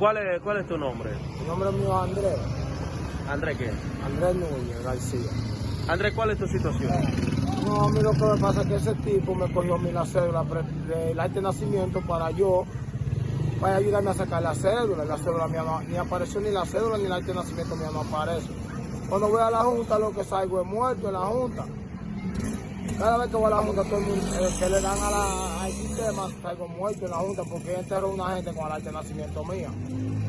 ¿Cuál es, ¿Cuál es tu nombre? El nombre mío es Andrés, Andrés, ¿qué? Andrés Núñez García. Andrés, ¿cuál es tu situación? No, a mí lo que me pasa es que ese tipo me cogió mi la cédula del acta de nacimiento para yo, para ayudarme a sacar la cédula. La cédula mía no, ni apareció ni la cédula ni el acta de nacimiento mía no aparece. Cuando voy a la junta lo que salgo es muerto en la junta. Cada vez que voy a la junta, todo el mundo eh, que le dan a la- al sistema, salgo muerto en la junta porque enterró una gente con el acta de nacimiento mía.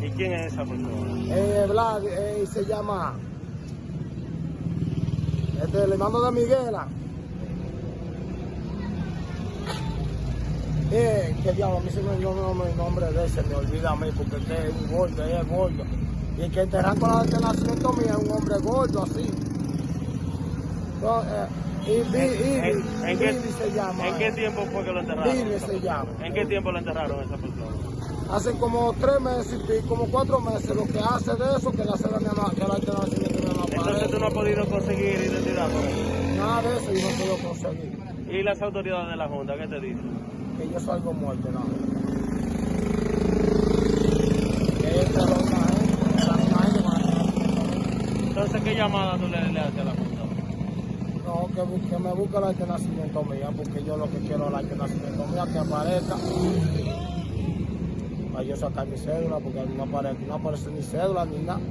¿Y quién es esa persona? Eh, Vlad, eh, se llama. Este, el hermano de Miguela. Eh, que diablo, a mí se me el nombre, el nombre de ese, me olvida a mí, porque este es un gordo, es gordo. Y el que enterran con la de nacimiento mía es un hombre gordo, así. No, eh, y, ¿En, qué, Ibi se llama. ¿En qué tiempo fue que lo enterraron? Billy esa se persona? llama. ¿En qué tiempo lo enterraron esa persona? Hace como tres meses y como cuatro meses, lo que hace de eso, que la mía no, que la nacimiento mía no Entonces tú no has podido conseguir identidad por eso. Nada de eso yo no puedo conseguir. ¿Y las autoridades de la Junta qué te dicen? Que yo salgo muerto, no. Nacimiento. Entonces, ¿qué llamada tú le, le haces a la Junta? No, que, me busque el acta de nacimiento mía, porque yo lo que quiero es el acta de nacimiento mía, que aparezca. Para yo sacar mi cédula, porque no aparece, no aparece ni cédula ni nada.